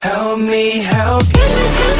Help me help you.